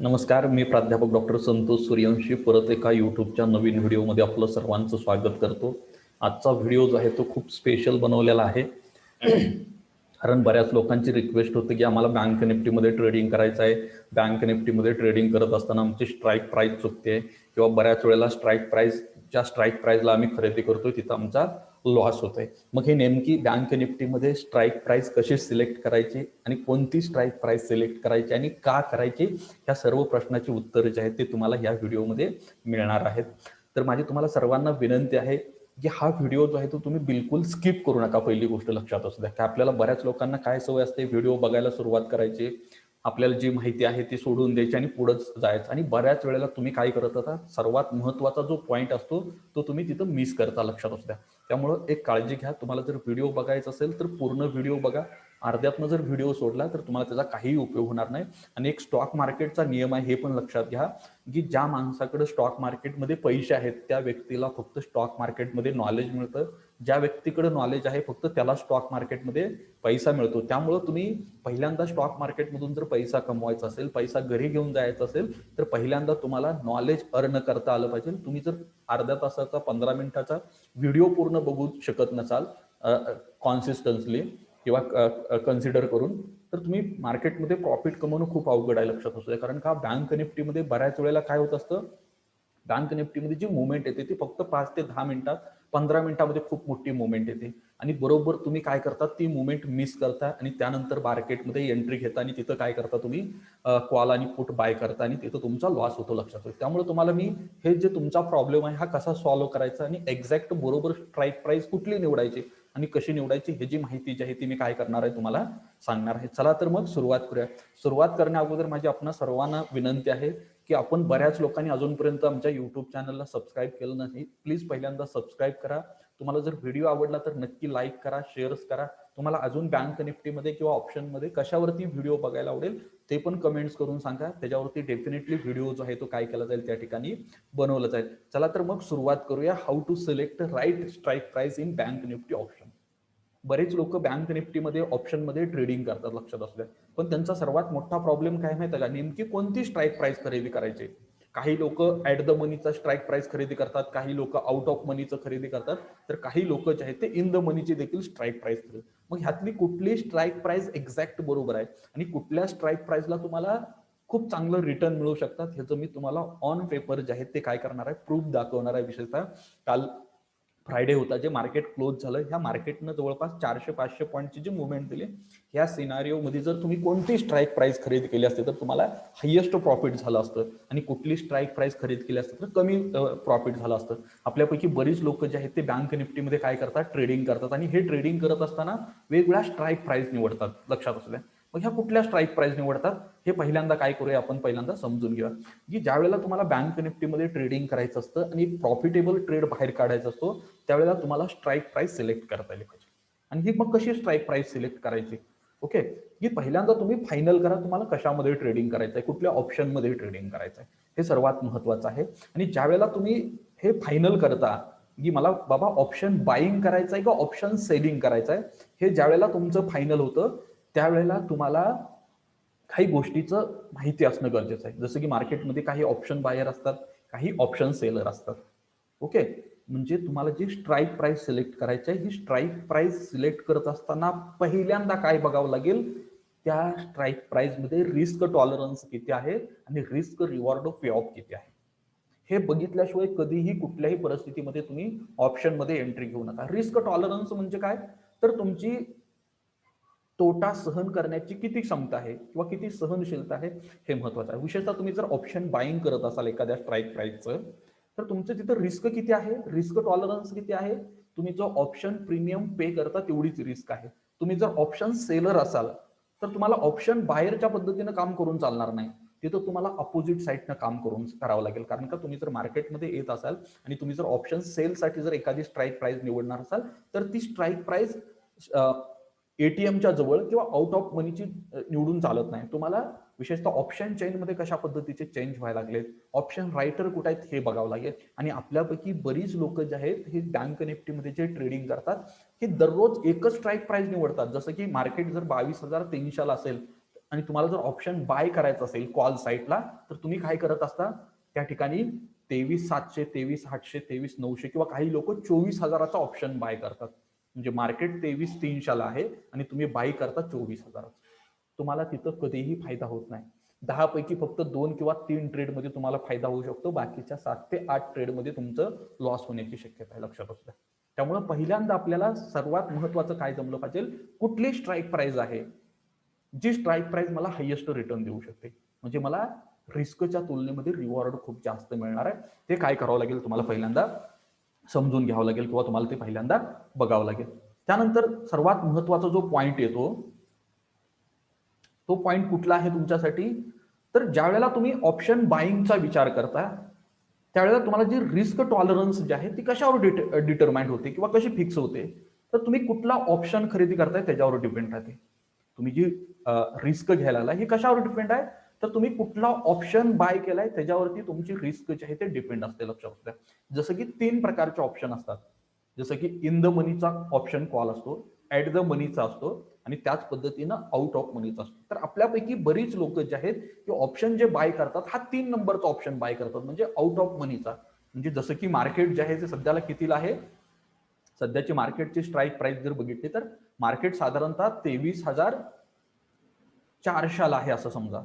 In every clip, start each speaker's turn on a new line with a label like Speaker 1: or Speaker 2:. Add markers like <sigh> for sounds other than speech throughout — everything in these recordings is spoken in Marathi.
Speaker 1: नमस्कार मी प्राध्यापक डॉक्टर संतोष सूर्यवंशी परत एका यूट्यूबच्या नवीन व्हिडिओमध्ये आपलं सर्वांचं स्वागत करतो. आजचा व्हिडिओ जो आहे तो खूप स्पेशल बनवलेला आहे. <clears throat> कारण बऱ्याच लोकांची रिक्वेस्ट होती की आम्हाला बँक निफ्टीमध्ये ट्रेडिंग करायचं आहे. बँक निफ्टीमध्ये ट्रेडिंग करत असताना आमची स्ट्राईक प्राईस चुकते. किंवा बऱ्याच वेळेला स्ट्राईक प्राईस ज्या स्ट्राईक प्राईजला आम्ही खरेदी करतोय तिथं आमचा लॉस होतोय. मग हे नेमकी बँक निफ्टीमध्ये स्ट्राईक प्राईस कशी सिलेक्ट करायची आणि कोणती स्ट्राईक प्राईस सिलेक्ट करायची आणि का करायची ह्या सर्व प्रश्नाची उत्तरं जे आहेत ते तुम्हाला या व्हिडिओमध्ये मिळणार आहेत. तर माझी तुम्हाला सर्वांना विनंती आहे की हा व्हिडिओ जो आहे तो तुम्ही बिलकुल स्किप करू नका पहिली गोष्ट लक्षात असू द्या. की आपल्याला बऱ्याच लोकांना काय सवय असते व्हिडिओ बघायला सुरुवात करायची आपल्याला जी माहिती आहे ती सोडून द्यायची आणि पुढंच जायचं. आणि बऱ्याच वेळेला तुम्ही काय करत होता सर्वात महत्त्वाचा जो पॉईंट असतो तो तुम्ही तिथं मिस करता लक्षात असू द्या. त्यामुळं एक काळजी घ्या. तुम्हाला जर व्हिडिओ बघायचा असेल तर पूर्ण व्हिडिओ बघा. अर्ध्यातनं जर व्हिडिओ सोडला तर तुम्हाला त्याचा काहीही उपयोग होणार नाही. आणि एक स्टॉक मार्केटचा नियम आहे हे पण लक्षात घ्या की ज्या माणसाकडे स्टॉक मार्केटमध्ये पैसे आहेत त्या व्यक्तीला फक्त स्टॉक मार्केटमध्ये नॉलेज मिळतं. ज्या व्यक्तीकडे नॉलेज आहे फक्त त्याला स्टॉक मार्केटमध्ये पैसा मिळतो. त्यामुळं तुम्ही पहिल्यांदा स्टॉक मार्केटमधून जर पैसा कमवायचा असेल पैसा घरी घेऊन जायचा असेल तर पहिल्यांदा तुम्हाला नॉलेज अर्न करता आलं पाहिजे. तुम्ही जर अर्ध्या तासाचा पंधरा मिनिटाचा व्हिडिओ पूर्ण बघू शकत नसाल कॉन्सिस्टन्सली किंवा कन्सिडर करून तर तुम्ही मार्केटमध्ये प्रॉफिट कमवणं खूप अवघड आहे लक्षात असू कारण का बँक निफ्टीमध्ये बऱ्याच वेळेला काय होत असतं? बँक निफ्टीमध्ये जी मुवमेंट येते ती फक्त पाच ते दहा मिनिटात पंधरा मिनिटामध्ये खूप मोठी मुवमेंट येते. आणि बरोबर तुम्ही काय करता ती मुवमेंट मिस करता आणि त्यानंतर मार्केटमध्ये एंट्री घेता आणि तिथं काय करता तुम्ही? कॉल आणि पुट बाय करता आणि तिथं तुमचा लॉस होतो लक्षात त्यामुळे तुम्हाला मी हे जे तुमचा प्रॉब्लेम आहे हा कसा सॉल्व्ह करायचा आणि एक्झॅक्ट बरोबर स्ट्राईक प्राईस कुठली निवडायची? आणि कशी निवडायची हे जी माहिती जी आहे ती मी काय करणार आहे तुम्हाला सांगणार आहे. चला तर मग सुरुवात करूया. सुरुवात करण्या अगोदर माझी आपण सर्वांना विनंती आहे की आपण बऱ्याच लोकांनी अजूनपर्यंत आमच्या युट्यूब चॅनलला सबस्क्राईब केलं नाही. प्लीज पहिल्यांदा सबस्क्राईब करा. तुम्हाला जर व्हिडिओ आवडला तर नक्की लाईक करा शेअर्स करा. तुम्हाला अजून बँक निफ्टीमध्ये किंवा ऑप्शनमध्ये कशावरती व्हिडिओ बघायला आवडेल ते पण कमेंट्स करून सांगा. त्याच्यावरती डेफिनेटली व्हिडिओ जो आहे तो काय केला जाईल त्या ठिकाणी बनवला जाईल. चला तर मग सुरुवात करूया. How to select right strike price in bank Nifty option बरेच लोक बँक निफ्टीमध्ये ऑप्शनमध्ये ट्रेडिंग करतात लक्षात असल्या पण त्यांचा सर्वात मोठा प्रॉब्लेम काय माहिती का? नेमकी कोणती स्ट्राईक प्राइस खरेदी करायची? काही लोक ऍट द मनीचा स्ट्राईक प्राइस खरेदी करतात काही लोक आउट ऑफ मनीचं खरेदी करतात. तर काही लोक जे आहेत ते इन द मनीची देखील स्ट्राईक प्राइस खरेदी मग ह्यातली कुठली स्ट्राईक प्राइस एक्झॅक्ट बरोबर आहे? आणि कुठल्या स्ट्राईक प्राइसला तुम्हाला खूप चांगलं रिटर्न मिळू शकतात ह्याचं मी तुम्हाला ऑन पेपर जे आहेत ते काय करणार आहे प्रूफ दाखवणार आहे विशेषतः. काल फ्रायडे होता जे मार्केट क्लोज झालं ह्या मार्केटनं जवळपास चारशे पाचशे पॉईंटची जी मुवमेंट दिली ह्या सिनारिओमध्ये जर तुम्ही कोणती स्ट्राईक प्राइस खरेदी केली असते तर तुम्हाला हायेस्ट प्रॉफिट झालं असतं. आणि कुठली स्ट्राईक प्राइस खरेदी केली असते तर कमी प्रॉफिट झालं असतं. आपल्यापैकी बरीच लोक जे आहेत ते बँक निफ्टीमध्ये काय करतात? ट्रेडिंग करतात. आणि हे ट्रेडिंग करत असताना वेगवेगळ्या स्ट्राईक प्राइस निवडतात. लक्षात असू द्या. मग ह्या कुठल्या स्ट्राईक प्राइस निवडतात? हे पहिल्यांदा काय करूया आपण? पहिल्यांदा समजून घेऊया. की ज्या वेळेला तुम्हाला बँक निफ्टीमध्ये ट्रेडिंग करायचं असतं आणि प्रॉफिटेबल ट्रेड बाहेर काढायचा असतो त्यावेळेला तुम्हाला स्ट्राईक प्राइस सिलेक्ट करता आली पाहिजे. आणि ही मग कशी स्ट्राईक प्राइस सिलेक्ट करायची? ओके की पहिल्यांदा तुम्ही फायनल करा तुम्हाला कशामध्ये ट्रेडिंग करायचं आहे? कुठल्या ऑप्शनमध्ये ट्रेडिंग करायचं आहे? हे सर्वात महत्वाचं आहे. आणि ज्या वेळेला तुम्ही हे फायनल करता की मला बाबा ऑप्शन बाईंग करायचं आहे का ऑप्शन सेलिंग करायचं आहे? हे ज्या वेळेला तुमचं फायनल होतं त्यावेळेला तुम्हाला काही गोष्टीचं माहिती असणं गरजेचं आहे. जसं की मार्केटमध्ये काही ऑप्शन बायर असतात काही ऑप्शन सेलर असतात. ओके म्हणजे तुम्हाला जी स्ट्राईक प्राइस सिलेक्ट करायची आहे ही स्ट्राईक प्राइस सिलेक्ट करत असताना पहिल्यांदा काय बघावं लागेल? त्या स्ट्राईक प्राइसमध्ये रिस्क टॉलरन्स किती आहे आणि risk reward of pay off किती आहे? हे बघितल्याशिवाय कधीही कुठल्याही परिस्थितीमध्ये तुम्ही ऑप्शनमध्ये एंट्री घेऊ नका. रिस्क टॉलरन्स म्हणजे काय? तर तुमची तोटा सहन करण्याची किती क्षमता आहे किंवा किती सहनशीलता आहे हे महत्वाचं आहे. विशेषतः तुम्ही जर ऑप्शन बाईंग करत असाल एखाद्या स्ट्राईक प्राईसचं तर तुमचं तिथं रिस्क किती आहे? रिस्क टॉलरन्स किती आहे? तुम्ही जो ऑप्शन प्रीमियम पे करता तेवढीच रिस्क आहे. तुम्ही जर ऑप्शन सेलर असाल तर तुम्हाला ऑप्शन बाहेरच्या पद्धतीनं काम करून चालणार नाही. तिथं तुम्हाला अपोजिट साईडनं काम करून करावं लागेल. कारण का तुम्ही जर मार्केटमध्ये येत असाल आणि तुम्ही जर ऑप्शन सेलसाठी जर एखादी स्ट्राईक प्राईज निवडणार असाल तर ती स्ट्राईक प्राईज एटीएमच्या जवळ किंवा आउट ऑफ मनीची निवडून चालत नाही. तुम्हाला विशेषतः ऑप्शन चेनमध्ये कशा पद्धतीचे चेंज व्हायला लागलेत? ऑप्शन रायटर कुठे आहेत हे बघावं लागेल. आणि आपल्यापैकी बरीच लोक जे आहेत हे बँक निफ्टीमध्ये जे ट्रेडिंग करतात हे दररोज एकच स्ट्राईक प्राईस निवडतात. जसं की मार्केट जर बावीस हजार तीनशेला असेल आणि तुम्हाला जर ऑप्शन बाय करायचं असेल कॉल साईटला तर तुम्ही काय करत असता? त्या ठिकाणी तेवीस सातशे तेवीस आठशे तेवीस नऊशे किंवा काही लोक चोवीस हजाराचा ऑप्शन बाय करतात. म्हणजे मार्केट तेवीस तीनशेला आहे आणि तुम्ही बाय करता चोवीस हजाराचं. तुम्हाला तिथं कधीही फायदा होत नाही. दहा पैकी फक्त दोन किंवा तीन ट्रेडमध्ये तुम्हाला फायदा होऊ शकतो. बाकीच्या सात ते आठ ट्रेडमध्ये तुमचं लॉस होण्याची शक्यता आहे. लक्षात असू द्या त्यामुळे पहिल्यांदा आपल्याला सर्वात महत्वाचं काय जमलं पाहिजे? कुठली स्ट्राईक प्राईज आहे? जी स्ट्राईक प्राईज मला हायेस्ट रिटर्न देऊ शकते. म्हणजे मला रिस्कच्या तुलनेमध्ये रिवॉर्ड खूप जास्त मिळणार आहे. ते काय करावं लागेल? तुम्हाला पहिल्यांदा समजून घ्यावं लागेल किंवा तुम्हाला ते पहिल्यांदा बघावं लागेल. त्यानंतर सर्वात महत्त्वाचा जो पॉईंट येतो तो पॉइंट कुठला आहे तुमच्यासाठी? तर ज्या वेळेला तुम्ही ऑप्शन बाईंगचा विचार करता त्यावेळेला तुम्हाला जी रिस्क टॉलरन्स जी आहे ती कशावर डिटरमाइंड होते किंवा कशी फिक्स होते? तर तुम्ही कुठला ऑप्शन खरेदी करताय त्याच्यावर डिपेंड राहते. तुम्ही जी रिस्क घ्यायला आला हे कशावर डिपेंड आहे? तर तुम्ही कुठला ऑप्शन बाय केलाय त्याच्यावरती तुमची रिस्क जी आहे ते डिपेंड असते लक्षात द्या जसं की तीन प्रकारचे ऑप्शन असतात. जसं की इन द मनीचा ऑप्शन कॉल असतो ऍट द मनीचा असतो आणि त्याच पद्धतीनं आउट ऑफ मनीचा असतो. तर आपल्यापैकी बरीच लोक जे आहेत की ऑप्शन जे बाय करतात हा तीन नंबरचा ऑप्शन बाय करतात. म्हणजे आउट ऑफ मनीचा म्हणजे जसं की मार्केट जे आहे ते सध्याला कितीला आहे? सध्याची मार्केटची स्ट्राईक प्राइस जर बघितली तर मार्केट साधारणतः तेवीस हजार चारशाला आहे असं समजा.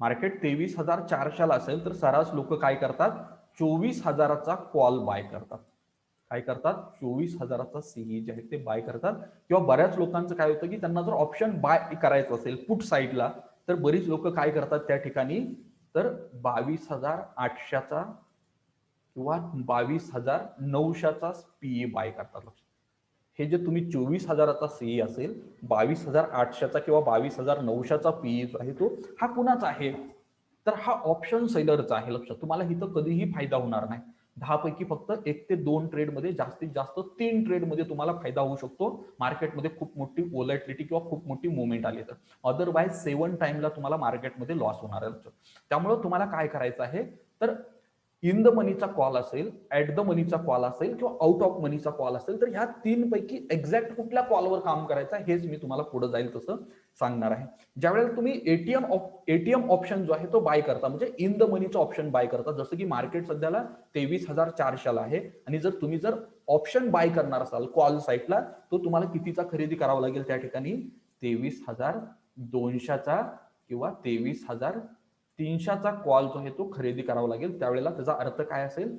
Speaker 1: मार्केट तेवीस हजार चारशाला असेल तर सरास लोक काय करतात? चोवीस हजाराचा कॉल बाय करतात. काय करतात. चोवीस हजाराचा सीई जे आहे ते बाय करतात. किंवा बऱ्याच लोकांचं काय होतं की त्यांना जर ऑप्शन बाय करायचं असेल पुट साईडला तर बरीच लोक काय करतात त्या ठिकाणी? तर बावीस हजार आठशेचा किंवा बावीस हजार नऊशेचा पीई बाय करतात. हे जे तुम्ही चोवीस हजाराचा सीई असेल बावीस हजार आठशेचा किंवा बावीस हजार नऊशेचा पीई जो आहे तो हा कुणाचा आहे? तर हा ऑप्शन सेलरचा आहे. लक्षात. तुम्हाला इथं कधीही फायदा होणार नाही. दहा पैकी फक्त एक ते दोन ट्रेडमध्ये जास्तीत जास्त तीन ट्रेडमध्ये तुम्हाला फायदा होऊ शकतो. मार्केटमध्ये खूप मोठी ओलॅटिलिटी किंवा खूप मोठी मुवमेंट आली तर. अदरवाईज सेवन टाइमला तुम्हाला मार्केटमध्ये लॉस होणार आहे. त्यामुळे तुम्हाला काय करायचं आहे? तर इन द मनीचा कॉल असेल ऍट द मनीचा कॉल असेल किंवा आउट ऑफ मनीचा कॉल असेल तर ह्या तीन पैकी एक्झॅक्ट कुठल्या कॉलवर काम करायचं हेच मी तुम्हाला पुढे जाईल तसं सांगणार आहे. ज्यावेळेला तुम्ही एटीएम एटीएम ऑप्शन जो आहे तो बाय करता म्हणजे इन द मनीचा ऑप्शन बाय करता जसं की मार्केट सध्याला तेवीस हजार चारशेला आहे आणि जर तुम्ही जर ऑप्शन बाय करणार असाल कॉल साईटला तो तुम्हाला कितीचा खरेदी करावा लागेल त्या ठिकाणी? तेवीस हजार दोनशेचा किंवा तेवीस हजार तीनशेचा कॉल जो आहे तो खरेदी करावा लागेल. त्यावेळेला त्याचा अर्थ काय असेल?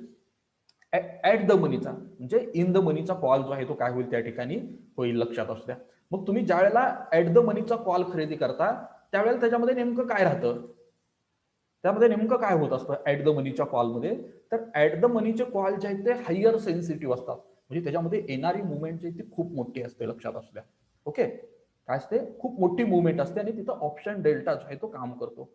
Speaker 1: ऍट द मनीचा म्हणजे इन द मनीचा कॉल जो आहे तो काय होईल त्या ठिकाणी? होईल लक्षात असू द्या. मग तुम्ही ज्या वेळेला ऍट द मनीचा कॉल खरेदी करता त्यावेळेला त्याच्यामध्ये नेमकं काय राहतं? त्यामध्ये नेमकं काय होत असतं ऍट द मनीच्या कॉलमध्ये तर ऍट द मनीचे कॉल जे आहेत ते हायर सेन्सिटिव्ह असतात. म्हणजे त्याच्यामध्ये येणारी मुवमेंट जी ती खूप मोठी असते लक्षात असू द्या. ओके? काय असते? खूप मोठी मुवमेंट असते आणि तिथं ऑप्शन डेल्टा जो आहे तो काम करतो.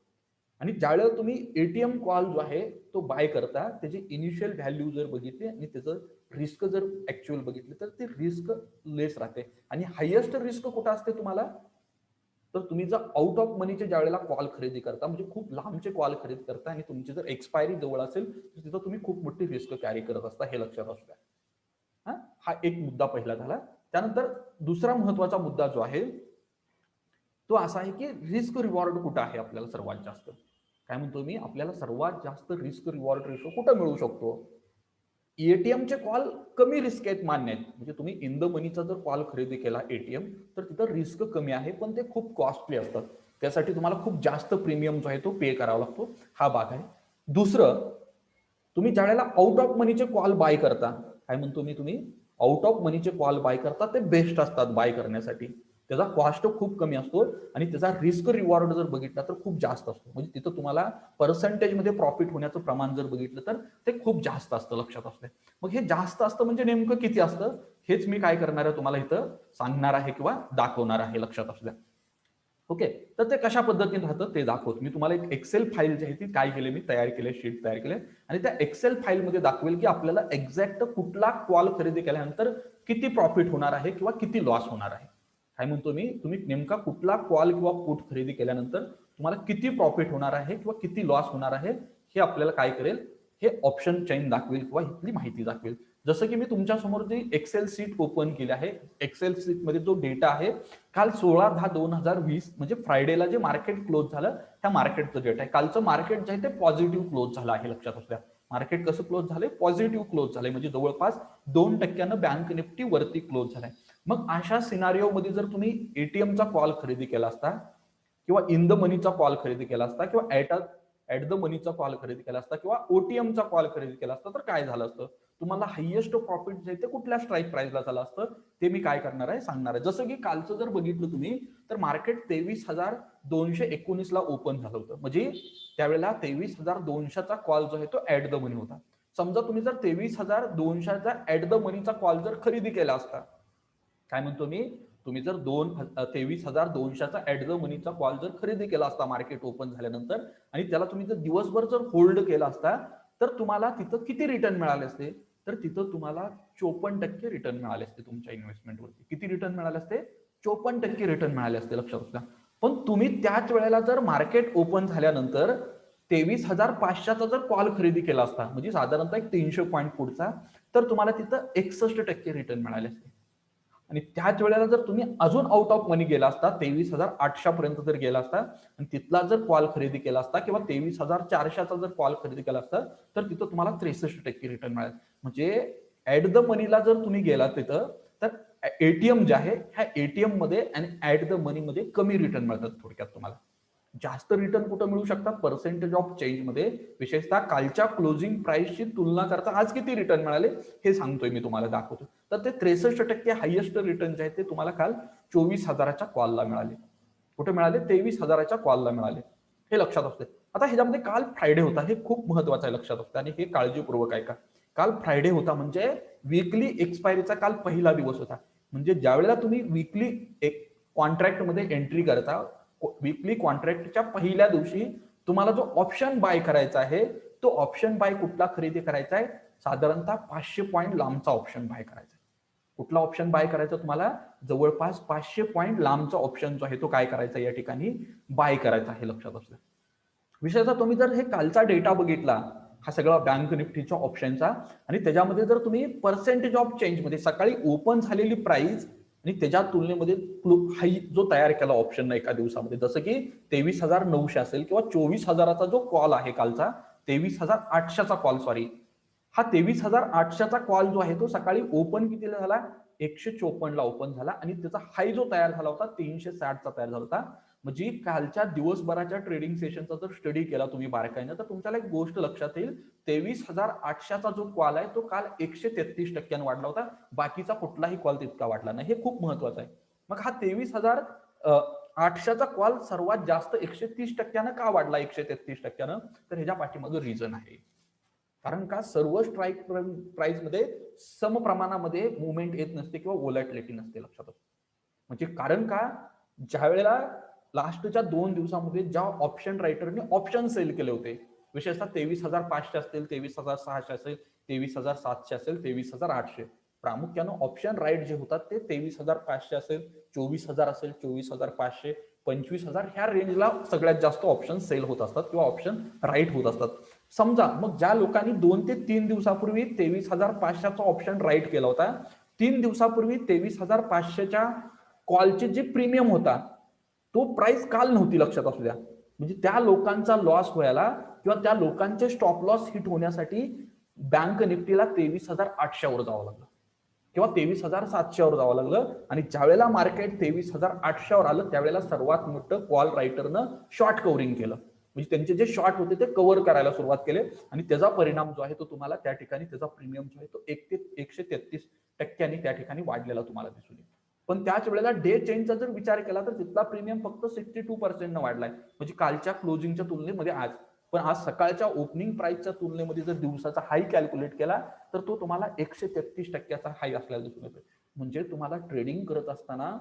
Speaker 1: आणि ज्यावेळेला तुम्ही एटीएम कॉल जो आहे तो बाय करता त्याची इनिशियल व्हॅल्यू जर बघितली आणि त्याचं रिस्क जर ऍक्च्युअल बघितली तर ते रिस्क लेस राहते. आणि हायेस्ट रिस्क कुठं असते तुम्हाला? तर तुम्ही जर आउट ऑफ मनीचे ज्यावेळेला कॉल खरेदी करता म्हणजे खूप लांबचे कॉल खरेदी करता आणि तुमची जर एक्सपायरी जवळ असेल तर तिथं तुम्ही खूप मोठी रिस्क कॅरी करत असता हे लक्षात असू द्या हा एक मुद्दा पहिला झाला. त्यानंतर दुसरा महत्त्वाचा मुद्दा जो आहे तो असा आहे की रिस्क रिवॉर्ड कुठं आहे आपल्याला सर्वात जास्त? काय म्हणतो मी? आपल्याला सर्वात जास्त रिस्क रिवॉर्ड रेशो कुठं मिळू शकतो? एटीएमचे कॉल कमी रिस्क आहेत मान्य आहेत. म्हणजे तुम्ही इन द मनीचा जर कॉल खरेदी केला एटीएम तर तिथं रिस्क कमी आहे पण ते खूप कॉस्टली असतात. त्यासाठी तुम्हाला खूप जास्त प्रीमियम जो आहे तो पे करावा लागतो. हा भाग आहे. दुसरं तुम्ही ज्या वेळेला आउट ऑफ मनीचे कॉल बाय करता काय म्हणतो मी तुम्ही? आउट ऑफ मनीचे कॉल बाय करता ते बेस्ट असतात बाय करण्यासाठी. त्याचा कॉस्ट खूप कमी असतो आणि त्याचा रिस्क रिवॉर्ड जर बघितला तर खूप जास्त असतो. म्हणजे तिथं तुम्हाला पर्सेंटेजमध्ये प्रॉफिट होण्याचं प्रमाण जर बघितलं तर ते खूप जास्त असतं लक्षात असते मग हे जास्त असतं म्हणजे नेमकं किती असतं? हेच मी काय करणार आहे तुम्हाला इथं सांगणार आहे किंवा दाखवणार आहे लक्षात असल्या ओके? तर ते कशा पद्धतीने राहतं ते दाखवत. मी तुम्हाला एक एक्सेल फाईल जी आहे ती काय केले मी तयार केले शीट तयार केले. आणि त्या एक्सेल फाईलमध्ये दाखवेल की आपल्याला एक्झॅक्ट कुठला कॉल खरेदी केल्यानंतर किती प्रॉफिट होणार आहे किंवा किती लॉस होणार आहे. काय म्हणतो मी तुम्ही नेमका कुठला कॉल किंवा पुट खरेदी केल्यानंतर तुम्हाला किती प्रॉफिट होणार आहे किंवा किती लॉस होणार आहे हे आपल्याला काय करेल? हे ऑप्शन चेन दाखवेल किंवा इथली माहिती दाखवेल. जसं की मी तुमच्यासमोर जी एक्सेल सीट ओपन केली आहे एक्सेल सीटमध्ये जो डेटा आहे काल सोळा दहा दोन हजार वीस म्हणजे फ्रायडेला जे मार्केट क्लोज झालं त्या मार्केटचं डेटा आहे. कालचं मार्केट जे आहे ते पॉझिटिव्ह क्लोज झालं आहे लक्षात असल्या मार्केट कसं क्लोज झालंय? पॉझिटिव्ह क्लोज झालंय. म्हणजे जवळपास दोन टक्क्यानं बँक निफ्टी वरती क्लोज झालाय. मग अशा सिनारिओ मध्ये जर तुम्ही एटीएमचा कॉल खरेदी केला असता किंवा इन द मनीचा कॉल खरेदी केला असता किंवा ऍट ऍट द मनीचा कॉल खरेदी केला असता किंवा ओटीएमचा कॉल खरेदी केला असता तर काय झालं असतं? तुम्हाला हायएस्ट प्रॉफिट जे ते कुठल्या स्ट्राईक प्राइसला झालं असतं? ते मी काय करणार आहे? सांगणार आहे. जसं की कालचं जर बघितलं तुम्ही तर मार्केट तेवीस हजार दोनशे एकोणीस ला ओपन झालं होतं. म्हणजे त्यावेळेला तेवीस हजार दोनशेचा कॉल जो आहे तो ऍट द मनी होता. समजा तुम्ही जर तेवीस हजार दोनशेचा ऍट द मनीचा कॉल जर खरेदी केला असता काय म्हणतो मी? तुम्ही जर दोन तेवीस हजार दोनशेचा ऍट द मनीचा कॉल जर खरेदी केला असता मार्केट ओपन झाल्यानंतर आणि त्याला तुम्ही जर दिवसभर जर होल्ड केला असता तर तुम्हाला तिथं किती रिटर्न मिळाले असते? तर तिथं तुम्हाला चोपन्न टक्के रिटर्न मिळाले असते तुमच्या इन्व्हेस्टमेंटवरती किती रिटर्न मिळाले असते? चोपन्न टक्के रिटर्न मिळाले असते लक्षात असल्या पण तुम्ही त्याच वेळेला जर मार्केट ओपन झाल्यानंतर तेवीस हजार पाचशेचा जर कॉल खरेदी केला असता म्हणजे साधारणतः एक तीनशे पॉईंट पुढचा तर तुम्हाला तिथं एकसष्ट टक्के रिटर्न मिळाले असते. आणि त्याच वेळेला जर तुम्ही अजून आउट ऑफ मनी गेला असता तेवीस हजार आठशे पर्यंत जर गेला असता आणि तिथला जर कॉल खरेदी केला असता किंवा तेवीस हजार चारशेचा जर कॉल खरेदी केला असता तर तिथं तुम्हाला त्रेसष्ट टक्के रिटर्न मिळेल. म्हणजे ऍट द मनीला जर तुम्ही गेला तिथं तर एटीएम जे आहे ह्या एटीएममध्ये आणि ऍट द मनी मध्ये कमी रिटर्न मिळतात थोडक्यात तुम्हाला. जास्त रिटर्न कुठं मिळू शकतात? पर्सेंटेज ऑफ चेंजमध्ये. विशेषतः कालच्या क्लोजिंग प्राइसची तुलना करता आज किती रिटर्न मिळाले? हे सांगतोय मी तुम्हाला दाखवतो तर ते त्रेसष्ट टक्के हायएस्ट रिटर्न जे आहे ते तुम्हाला काल चोवीस हजाराच्या कॉलला मिळाले. कुठे मिळाले? तेवीस हजाराच्या कॉलला मिळाले. हे लक्षात असते आता ह्याच्यामध्ये काल फ्रायडे होता. हे खूप महत्वाचं आहे लक्षात असतं आणि हे काळजीपूर्वक आहे का काल फ्रायडे होता म्हणजे वीकली एक्सपायरीचा काल पहिला दिवस होता. म्हणजे ज्या वेळेला तुम्ही वीकली एक कॉन्ट्रॅक्टमध्ये एंट्री करता विकली कॉन्ट्रॅक्टच्या पहिल्या दिवशी तुम्हाला जो ऑप्शन बाय करायचा आहे तो ऑप्शन बाय कुठला खरेदी करायचा आहे? साधारणतः पाचशे पॉईंट लांबचा ऑप्शन बाय करायचा कुठला ऑप्शन बाय करायचा तुम्हाला? जवळपास पाचशे पॉईंट लांबचा ऑप्शन जो आहे तो काय करायचा या ठिकाणी? बाय करायचा आहे लक्षात असलं विशेषतः तुम्ही जर हे कालचा डेटा बघितला हा सगळा बँक निफ्टीच्या ऑप्शनचा आणि त्याच्यामध्ये जर तुम्ही पर्सेंटेज ऑफ चेंजमध्ये सकाळी ओपन झालेली प्राइस आणि त्याच्या तुलनेमध्ये हाई जो तयार केला ऑप्शन एका दिवसामध्ये जसं की तेवीस हजार नऊशे असेल किंवा चोवीस हजाराचा जो कॉल आहे कालचा तेवीस हजार आठशेचा कॉल सॉरी हा तेवीस हजार आठशेचा कॉल जो आहे तो सकाळी ओपन कितीला झाला? एकशे चोपन्नला ओपन झाला आणि त्याचा हाय जो तयार झाला होता तीनशे साठचा तयार झाला होता. म्हणजे कालच्या दिवसभराच्या ट्रेडिंग सेशनचा जर स्टडी केला तुम्ही बारकाईनं तर तुमच्याला एक गोष्ट लक्षात येईल. तेवीस हजार आठशेचा जो कॉल आहे तो काल एकशे तेहतीस टक्क्यानं वाढला होता. बाकीचा कुठलाही कॉल तितका वाढला नाही. हे खूप महत्वाचं आहे. मग हा तेवीस हजार आठशेचा कॉल सर्वात जास्त एकशे तीस टक्क्यानं का वाढला एकशे तेहतीस टक्क्यानं? तर ह्याच्या पाठीमागं रिझन आहे. कारण का सर्व स्ट्राईक प्राइसमध्ये सम प्रमाणामध्ये मुवमेंट येत नसते किंवा ओलॅटिलिटी नसते लक्षात. म्हणजे कारण का? ज्या वेळेला लास्टच्या दोन दिवसामध्ये ज्या ऑप्शन रायटरने ऑप्शन सेल केले होते विशेषतः तेवीस हजार पाचशे असतील तेवीस हजार सहाशे असेल तेवीस हजार सातशे असेल तेवीस हजार आठशे. प्रामुख्यानं ऑप्शन राईट जे होतात ते तेवीस हजार पाचशे असेल चोवीस हजार असेल चोवीस हजार पाचशे पंचवीस हजार ह्या रेंजला सगळ्यात जास्त ऑप्शन सेल होत असतात किंवा ऑप्शन राईट होत असतात. समजा मग ज्या लोकांनी दोन ते तीन दिवसापूर्वी तेवीस हजार पाचशेचा ऑप्शन राईट केला होता तीन दिवसापूर्वी तेवीस हजार पाचशेच्या कॉलचे जे प्रीमियम होता तो प्राइस काल नव्हती लक्षात असू द्या. म्हणजे त्या लोकांचा लॉस व्हायला किंवा त्या लोकांचे स्टॉप लॉस हिट होण्यासाठी बँक निफ्टीला तेवीस हजार आठशेवर जावं लागलं. किंवा तेवीस हजार सातशेवर जावं लागलं. आणि ज्यावेळेला मार्केट तेवीस हजार आठशेवर आलं त्यावेळेला सर्वात मोठं कॉल रायटरनं शॉर्ट कव्हरिंग केलं. म्हणजे त्यांचे जे शॉर्ट होते ते कव्हर करायला सुरुवात केले. आणि त्याचा परिणाम जो आहे तो तुम्हाला त्या ठिकाणी त्याचा प्रीमियम जो आहे तो एक ते एकशे तेहतीस टक्क्यांनी त्या ठिकाणी वाढलेला तुम्हाला दिसून येईल. पण त्याच वेळेला डे चेंजचा जर विचार केला तर तिथला प्रीमियम फक्त सिक्स्टी टू पर्सेंट वाढलाय. म्हणजे कालच्या क्लोजिंगच्या तुलनेमध्ये आज. पण आज सकाळच्या ओपनिंग प्राइसच्या तुलनेमध्ये जर दिवसाचा हाय कॅल्क्युलेट केला तर तो तुम्हाला एकशे तेहतीस टक्क्याचा हाय असल्याला दिसून येतोय. म्हणजे तुम्हाला ट्रेडिंग करत असताना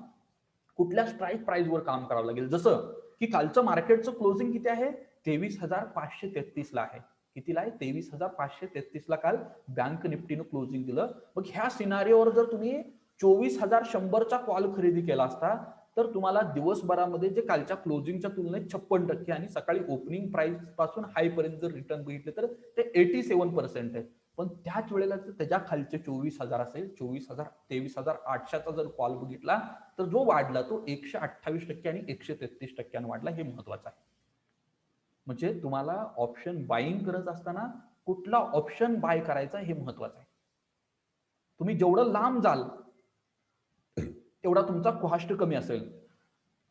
Speaker 1: कुठल्या स्ट्राईक प्राइसवर काम करावं लागेल? जसं की कालचं मार्केटचं क्लोजिंग किती आहे? तेवीस हजार पाचशे तेहतीस ला आहे. कितीला आहे? तेवीस हजार पाचशे तेहतीस ला काल बँक निफ्टीनं क्लोजिंग दिलं. मग ह्या सिनारीवर जर तुम्ही चोवीस हजार शंभरचा कॉल खरेदी केला असता तर तुम्हाला दिवसभरामध्ये जे कालच्या क्लोजिंगच्या तुलनेत छप्पन टक्के आणि सकाळी ओपनिंग प्राइसपासून हाय पर्यंत जर रिटर्न बघितले तर ते एटी सेव्हन पर्सेंट आहे. पण त्याच वेळेला जर त्याच्या खालचे चोवीस हजार असेल चोवीस हजार तेवीस हजार आठशेचा जर कॉल बघितला तर जो वाढला तो एकशे अठ्ठावीस टक्के आणि एकशे तेहतीस टक्क्यानं वाढला हे महत्वाचं आहे. म्हणजे तुम्हाला ऑप्शन बाईंग करत असताना कुठला ऑप्शन बाय करायचा हे महत्वाचं आहे. तुम्ही जेवढं लांब जाल तेवढा तुमचा कॉस्ट कमी असेल.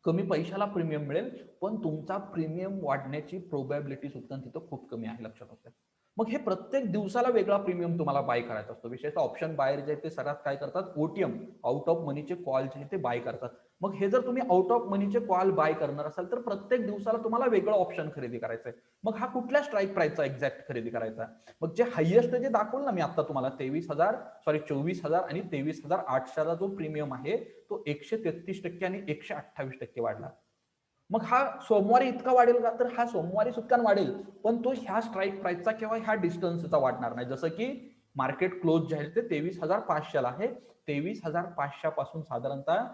Speaker 1: कमी पैशाला प्रीमियम मिळेल पण तुमचा प्रीमियम वाढण्याची प्रोबॅबिलिटी सुद्धा तिथं खूप कमी आहे लक्षात असते. मग हे प्रत्येक दिवसाला वेगळा प्रीमियम तुम्हाला बाय करायचा असतो. विशेषतः ऑप्शन बाहेर जे ते सर्वात काय करतात? ओटीएम आउट ऑफ मनीचे कॉल जे आहेत ते बाय करतात. मग हे जर तुम्ही आउट ऑफ मनीचे कॉल बाय करणार असाल तर प्रत्येक दिवसाला तुम्हाला वेगळं ऑप्शन खरेदी करायचं आहे मग हा कुठल्या स्ट्राईक प्राईसचा एक्झॅक्ट खरेदी करायचा? मग जे हायएस्ट जे दाखवलं ना मी आता तुम्हाला तेवीस हजार सॉरी चोवीस हजार आणि तेवीस हजार आठशेचा जो प्रीमियम आहे तो एकशे तेहतीस टक्के आणि एकशे अठ्ठावीस टक्के वाढला. मग हा सोमवारी इतका वाढेल का? तर हा सोमवारी सुद्धा वाढेल पण तो ह्या स्ट्राईक प्राईसचा किंवा ह्या डिस्टन्सचा वाढणार नाही. जसं की मार्केट क्लोज जे आहे ते तेवीस हजार पाचशेला आहे. तेवीस हजार पाचशे पासून साधारणतः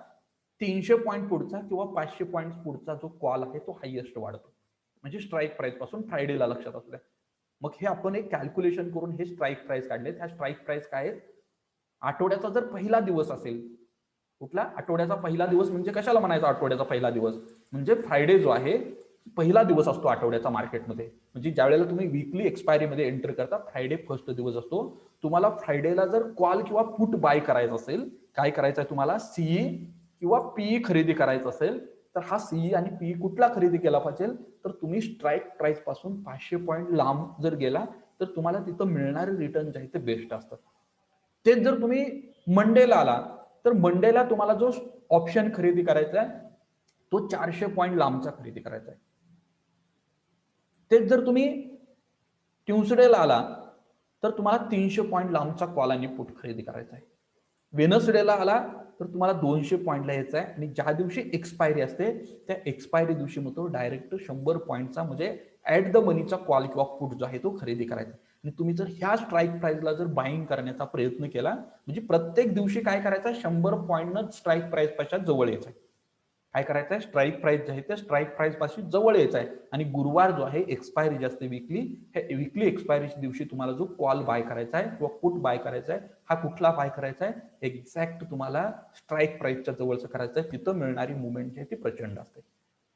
Speaker 1: तीनशे पॉईंट पुढचा किंवा पाचशे पॉईंट पुढचा जो कॉल आहे तो हायएस्ट वाढतो. म्हणजे स्ट्राईक प्राइसपासून फ्रायडेला लक्षात असू द्या. मग हे आपण एक कॅल्क्युलेशन करून हे स्ट्राईक प्राइस काढले. ह्या स्ट्राईक प्राइस काय आहेत? आठवड्याचा जर पहिला दिवस असेल कुठला? आठवड्याचा पहिला दिवस म्हणजे कशाला म्हणायचा आठवड्याचा पहिला दिवस? म्हणजे फ्रायडे जो आहे पहिला दिवस असतो आठवड्याचा मार्केटमध्ये म्हणजे ज्या वेळेला तुम्ही वीकली एक्सपायरीमध्ये एंटर करता फ्रायडे फर्स्ट दिवस असतो. तुम्हाला फ्रायडेला जर कॉल किंवा पुट बाय करायचं असेल काय करायचं आहे तुम्हाला? सीई किंवा पीई खरेदी करायचं असेल तर हा सीई आणि पीई कुठला खरेदी केला पाहिजे तर तुम्ही स्ट्राईक प्राइसपासून पाचशे पॉईंट लांब जर गेला तर तुम्हाला तिथं मिळणारे रिटर्न जे आहे ते बेस्ट असतात. तेच जर तुम्ही मंडेला आला तर मंडेला तुम्हाला जो ऑप्शन खरेदी करायचा आहे तो चारशे पॉईंट लांबचा खरेदी करायचा आहे. तेच जर तुम्ही ट्युसडेला आला तर तुम्हाला तीनशे पॉईंट लांबचा कॉल आणि पुट खरेदी करायचा आहे. वेनसडेला आला तर तुम्हाला दोनशे पॉईंटला यायचं आहे आणि ज्या दिवशी एक्सपायरी असते त्या एक्सपायरी दिवशी मग तो डायरेक्ट शंभर पॉईंटचा म्हणजे ऍट द मनीचा कॉल किंवा पुट जो आहे तो खरेदी करायचा. आणि तुम्ही जर ह्या स्ट्राईक प्राईजला जर बाईंग करण्याचा प्रयत्न केला म्हणजे प्रत्येक दिवशी काय करायचं? शंभर पॉईंटनं स्ट्राईक प्राईजपासून जवळ यायचं आहे काय करायचं आहे स्ट्राईक प्राईस जे आहे ते स्ट्राईक प्राईसपासून जवळ यायचं आहे. आणि गुरुवार जो आहे एक्सपायरी जे असते विकली हे विकली एक्सपायरीच्या दिवशी तुम्हाला जो कॉल बाय करायचा आहे किंवा पुट बाय करायचा आहे हा कुठला बाय करायचा आहे? एक्झॅक्ट तुम्हाला स्ट्राईक प्राईसच्या जवळचं करायचं आहे. तिथं मिळणारी मुवमेंट जी आहे ती प्रचंड असते.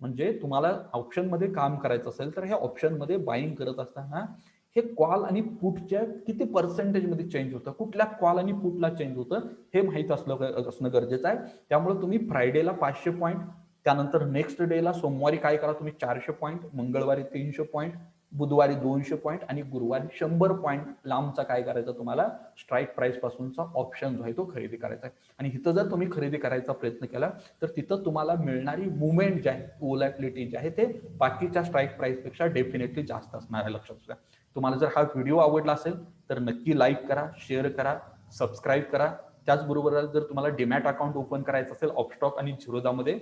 Speaker 1: म्हणजे तुम्हाला ऑप्शनमध्ये काम करायचं असेल तर ह्या ऑप्शनमध्ये बाईंग करत असताना हे कॉल आणि पुटच्या किती पर्सेंटेजमध्ये चेंज होतं? कुठल्या कॉल आणि पुटला चेंज होतं? हे माहीत असलं असणं गरजेचं आहे. त्यामुळे तुम्ही फ्रायडेला पाचशे पॉईंट त्यानंतर नेक्स्ट डेला सोमवारी काय करा तुम्ही? चारशे पॉईंट मंगळवारी तीनशे पॉईंट बुधवारी दोनशे पॉईंट आणि गुरुवारी शंभर पॉईंट लांबचा काय करायचा तुम्हाला? स्ट्राईक प्राईस पासूनचा ऑप्शन जो आहे तो खरेदी करायचा आहे. आणि इथं जर तुम्ही खरेदी करायचा प्रयत्न केला तर तिथं तुम्हाला मिळणारी मुवमेंट जी आहे ओलॅटिलिटी जी आहे ते बाकीच्या स्ट्राईक प्राईसपेक्षा डेफिनेटली जास्त असणार आहे लक्षात घ्या तुम्हाला जर हा व्हिडिओ आवडला असेल तर नक्की लाईक करा शेअर करा सबस्क्राईब करा. त्याचबरोबर जर तुम्हाला डिमॅट अकाउंट ओपन करायचं असेल ऑपस्टॉक आणि झिरोदामध्ये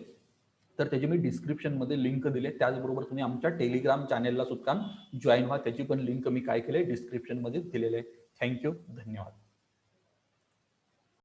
Speaker 1: तर त्याची मी डिस्क्रिप्शनमध्ये लिंक दिले. त्याचबरोबर तुम्ही आमच्या टेलिग्राम चॅनेलला सुद्धा जॉईन व्हा. त्याची पण लिंक मी काय केले डिस्क्रिप्शनमध्ये दिलेले आहे थँक्यू धन्यवाद.